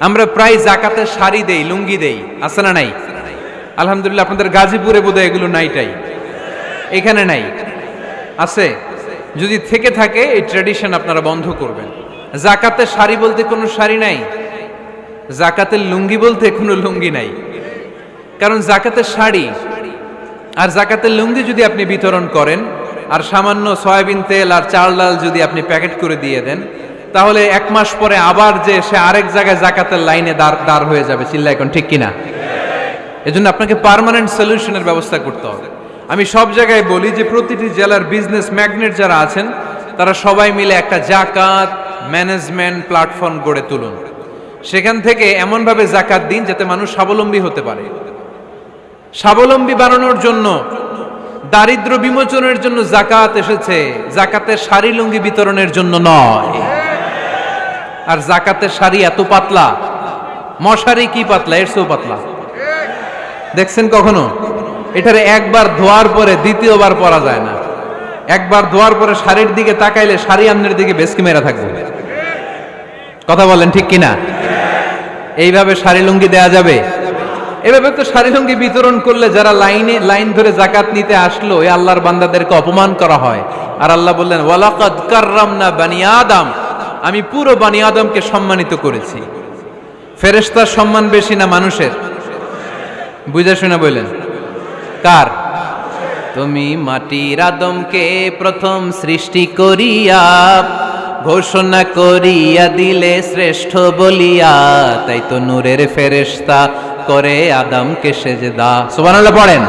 আমরা প্রায় জাকাতের শাড়ি দেই, লুঙ্গি দেই, আছে না নাই? আলহামদুলিল্লাহ, আপনাদের গাজীপুরে বোধহয় এগুলো নাইটাই এখানে নাই। আছে? যদি থেকে থাকে, এই ট্র্যাডিশন আপনারা বন্ধ করবেন। জাকাতের শাড়ি বলতে কোনো শাড়ি নাই। জাকাতের লুঙ্গি বলতে কোনো লুঙ্গি নাই। কারণ জাকাতের শাড়ি আর জাকাতের লুঙ্গি যদি আপনি বিতরণ করেন, আর সামান্য সয়াবিন তেল আর চাল ডাল যদি আপনি প্যাকেট করে দিয়ে দেন তাহলে এক মাস পরে আবার যে সে আরেক জায়গায় জাকাতের লাইনে দাঁড় দাঁড় হয়ে যাবে চিল্লা এখন ঠিক কিনা? এজন্য আপনাকে পার্মানেন্ট সলিউশনের ব্যবস্থা করতে হবে। আমি সব জায়গায় বলি যে প্রতিটি জেলার বিজনেস ম্যাগনেট যারা আছেন, তারা সবাই মিলে একটা জাকাত ম্যানেজমেন্ট প্ল্যাটফর্ম গড়ে তুলুন। সেখান থেকে এমনভাবে জাকাত দিন যাতে মানুষ স্বাবলম্বী হতে পারে। স্বাবলম্বী বানানোর জন্য, দারিদ্র বিমোচনের জন্য জাকাত এসেছে। জাকাতের শাড়ি লুঙ্গি বিতরণের জন্য নয়। আর জাকাতের শাড়ি এত পাতলা। মশারি কি পাতলা? এর চেয়েও পাতলা। দেখছেন কখনো? এটার একবার ধোয়ার পরে দ্বিতীয়বার পরা যায় না। একবার ধোয়ার পরে শাড়ির দিকে তাকাইলে শাড়ি আমনের দিকে বেসকি মেরা থাকবে। কথা বলেন ঠিক কিনা? এইভাবে শাড়ি লুঙ্গি দেয়া যাবে? এভাবে তো শাড়ি লুঙ্গি বিতরণ করলে যারা লাইনে, লাইন ধরে জাকাত নিতে আসলো এই আল্লাহর বান্দাদেরকে অপমান করা হয়। আর আল্লাহ বললেন, ওয়ালাকাদ কাররামনা বানি আদম। আমি পুরো বানি আদমকে সম্মানিত করেছি। ফেরেশতার সম্মান বেশি না মানুষের? বুঝে শুনে বললেন, কার? তুমি মাটির আদমকে প্রথম সৃষ্টি করিয়া, ঘোষণা করিয়া দিলে শ্রেষ্ঠ বলিয়া, তাই তো নূরের ফেরেশতা করে আদমকে সেজদা। সুবহানাল্লাহ পড়েন।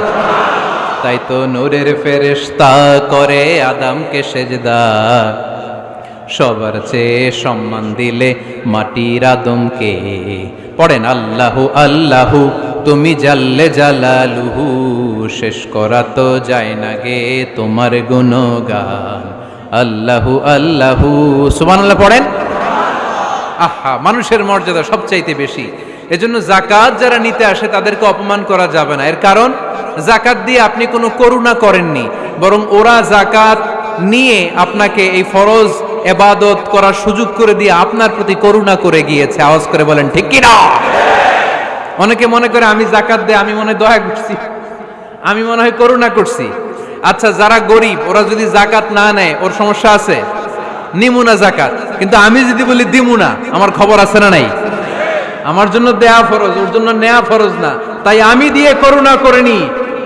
তাই তো নূরের ফেরেশতা করে আদমকে সেজদা। সবার চেয়ে সম্মান দিলে মাটির আদমকে। পড়েন আল্লাহু আল্লাহু, তুমি জাল্লে জালালুহু, শেষ করা তো যায় না গে তোমার গুণগান। আল্লাহু আল্লাহু, সুবহানাল্লাহ পড়েন। আহা, মানুষের মর্যাদা সবচাইতে বেশি। এজন্য জাকাত যারা নিতে আসে তাদেরকে অপমান করা যাবে না। এর কারণ জাকাত দিয়ে আপনি কোনো করুণা করেননি, বরং ওরা জাকাত নিয়ে আপনাকে এই ফরজ এবাদত করার সুযোগ করে দিয়ে আপনার প্রতি করুণা করে গিয়েছে। আওয়াজ করে বলেন, ঠিক কি না অনেকে মনে করে আমি জাকাত দে আমি মনে দয়া করছি। আমি মনে হয় করুণা করছি। আচ্ছা যারা গরিব, ওরা যদি জাকাত না নেয়, ওর সমস্যা আছে? নিমুনা জাকাত কিন্তু আমি যদি বলি দিমুনা আমার খবর আছে না নাই? আমার জন্য দেয়া ফরজ, ওর জন্য নেয়া ফরজ না। তাই আমি দিয়ে করুণা করিনি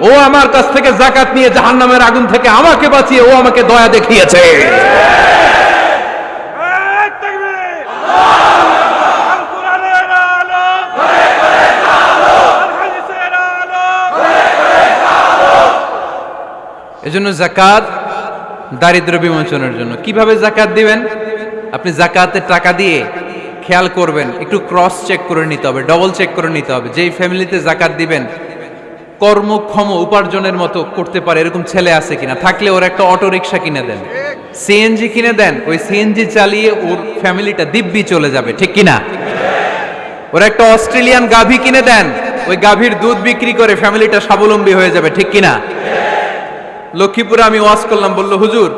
ও আমার কাছ থেকে জাকাত নিয়ে জাহান্নামের আগুন থেকে আমাকে বাঁচিয়ে, ও আমাকে দয়া দেখিয়েছে। এজন্য জাকাত দারিদ্র বিমোচনের জন্য। কীভাবে জাকাত দিবেন? আপনি জাকাতের টাকা দিয়ে খেয়াল করবেন, একটু ক্রস চেক করে নিতে হবে ডবল চেক করে নিতে হবে, যেই ফ্যামিলিতে জাকাত দিবেন, কর্মক্ষম উপার্জনের মতো করতে পারে, এরকম ছেলে আছে কিনা, থাকলে ওর একটা অটো রিক্সা কিনে দেন সিএনজি কিনে দেন, ওই সিএনজি চালিয়ে ওর ফ্যামিলিটা দিব্যি চলে যাবে, ঠিক কিনা? ওর একটা অস্ট্রেলিয়ান গাভী কিনে দেন, ওই গাভীর দুধ বিক্রি করে ফ্যামিলিটা স্বাবলম্বী হয়ে যাবে, ঠিক কিনা? লক্ষ্মীপুরে আমি ওয়াজ করলাম, বলল, হুজুর,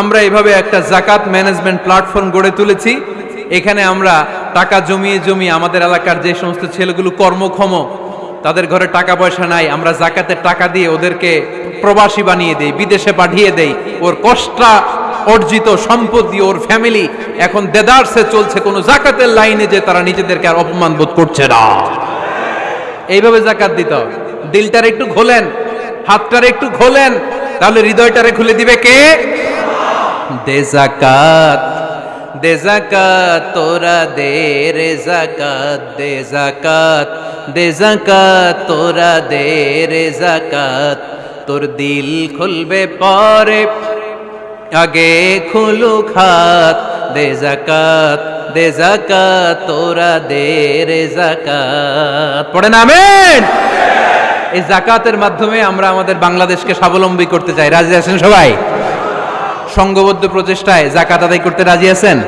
আমরা এভাবে একটা জাকাত ম্যানেজমেন্ট প্ল্যাটফর্ম গড়ে তুলেছি। এখানে আমরা টাকা জমিয়ে জমিয়ে আমাদের এলাকার যে সমস্ত ছেলেগুলো কর্মক্ষম, তাদের ঘরে টাকা পয়সা নাই, আমরা জাকাতের টাকা দিয়ে ওদেরকে প্রবাসী বানিয়ে দেই, বিদেশে পাঠিয়ে দেই। ওর কষ্টা অর্জিত সম্পদ দিয়ে ওর ফ্যামিলি এখন দেদারসে চলছে, কোনো জাকাতের লাইনে যে তারা নিজেদেরকে আর অপমান বোধ করছে না। এইভাবে জাকাত দিতে দিলটার একটু খোলেন হাতটার একটু খোলেন তাহলে হৃদয়টারে খুলে দিবে কে? দে জাকাত দে জাকাত, তোরা দে রে জাকাত, দে জাকাত দে জাকাত, তোরা দে রে জাকাত। তোর দিল খুলবে পরে, আগে খুলু খাত দে জাকাত দে জাকাত, তোরা দে রে জাকাত। পড়েন, আমেন। এই জাকাতের মাধ্যমে আমরা আমাদের বাংলাদেশকে স্বাবলম্বী করতে চাই। রাজি আছেন সবাই? সংঘবদ্ধ প্রচেষ্টায় জাকাত আদায় করতে রাজি আছেন?